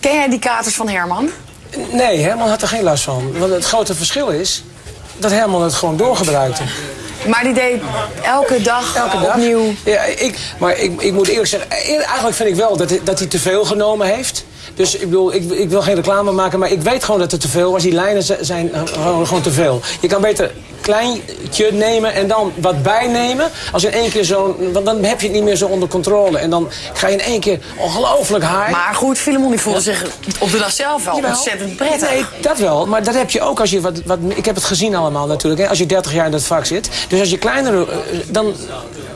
Ken jij die katers van Herman? Nee, Herman had er geen last van. Want het grote verschil is dat Herman het gewoon doorgebruikte. Maar die deed elke dag, Elke dag. opnieuw. Ja, ik, maar ik, ik moet eerlijk zeggen, eh, eigenlijk vind ik wel dat, hij- dat hij te veel genomen heeft. Dus ik bedoel, ik, ik wil geen reclame maken, maar ik weet gewoon dat het te veel was. Die lijnen zijn gewoon, gewoon te veel. Je kan beter kleintje nemen en dan wat bijnemen. Als in één keer zo'n, want dan heb je het niet meer zo onder controle. En dan ga je in één keer ongelooflijk high. Maar goed, Filemon die voelde zich op de dag zelf wel Jawel. ontzettend prettig. Nee, dat wel. Maar dat heb je ook als je wat, wat... Ik heb het gezien allemaal natuurlijk. Hè, als je 30 jaar in dat vak zit. Dus als je kleiner... eh, Dan,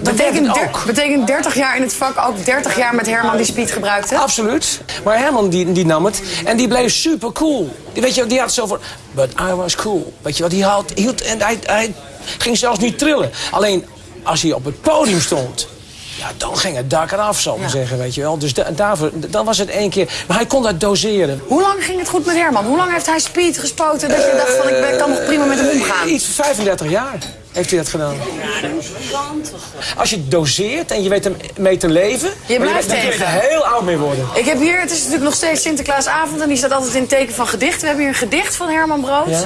dan Betekent, ook. betekent 30 jaar in het vak ook 30 jaar met Herman die speed gebruikte? Absoluut. Maar Herman die, die nam het. En die bleef super cool. Die, weet je, die had zo van... But I was cool. Weet je wat? Die had, hield, en hij, hij ging zelfs niet trillen. Alleen als hij op het podium stond... Ja, dan ging het dak eraf, zal ik maar zeggen, weet je wel. Dus da, daarvoor, dan was het één keer... Maar hij kon dat doseren. Hoe lang ging het goed met Herman? Hoe lang heeft hij speed gespoten dat je dacht van ik ben- kan nog prima met hem omgaan? Iets van 35 jaar heeft hij dat gedaan. Als je doseert en je weet er mee te leven... Je blijft weet- dan kun je er tegen. heel oud mee worden. Ik heb hier, het is natuurlijk nog steeds Sinterklaasavond en die staat altijd in het teken van gedicht. We hebben hier een gedicht van Herman Brood. Ja.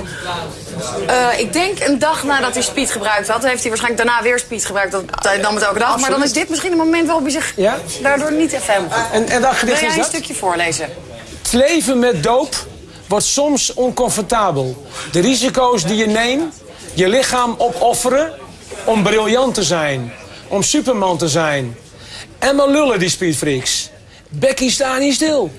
Eh, ik denk een dag nadat hij speed gebruikt had, heeft hij waarschijnlijk daarna weer speed gebruikt. Dat nam het elke dag. Maar dan is dit misschien een moment waarop hij zich Ja? daardoor niet even helemaal goed. En, en dat Wil gedicht jij een stukje voorlezen? Het leven met doop wordt soms oncomfortabel. De risico's die je neemt, je lichaam opofferen om briljant te zijn, om superman te zijn. En maar lullen die speedfreaks. Becky sta niet stil.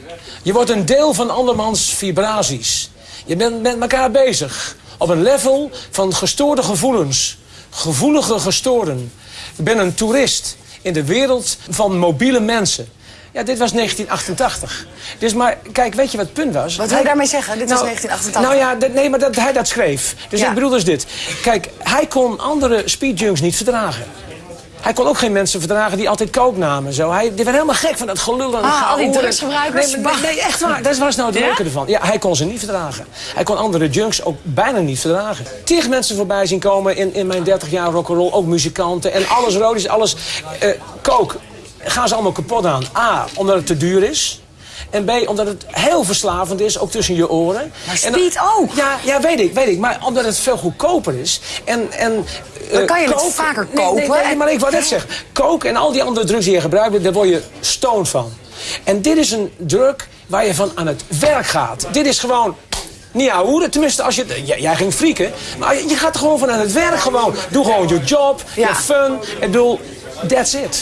Je wordt een deel van andermans vibraties. Je bent met elkaar bezig. Op een level van gestoorde gevoelens. Gevoelige gestoorden. Je bent een toerist in de wereld van mobiele mensen. Ja, dit was 1988. Dus maar, kijk, weet je wat het punt was? Wat wil je daarmee zeggen? Dit was 1988. Nou ja, dat- nee, maar dat hij dat schreef. Dus Ja. ik bedoel dus dit. Kijk, hij kon andere speedjunks niet verdragen. Hij kon ook geen mensen verdragen die altijd coke namen. Zo. Hij die werd helemaal gek van dat gelul en Ah, al die drugsgebruikers? Nee, nee, nee, echt waar. Dat was nou het Ja? leuke ervan. Ja, hij kon ze niet verdragen. Hij kon andere junks ook bijna niet verdragen. Tig mensen voorbij zien komen in, in mijn 30 jaar rock'n'roll. Ook muzikanten. En alles rood is, alles eh coke. Gaan ze allemaal kapot aan. A, omdat het te duur is. En B, omdat het heel verslavend is, ook tussen je oren. Maar dan- speed ook. Ja, ja, weet ik, weet ik. Maar omdat het veel goedkoper is. En, en, Dan eh, kan je het coke- vaker Nee, nee, kopen. Nee, maar ik wou net zeggen. Coke en al die andere drugs die je gebruikt, daar word je stoned van. En dit is een drug waar je van aan het werk gaat. Dit is gewoon... Niet ouwe, tenminste als je... Jij, jij ging frieken, maar je gaat er gewoon van aan het werk gewoon. Doe gewoon je job, je Ja. fun. Ik bedoel, that's it.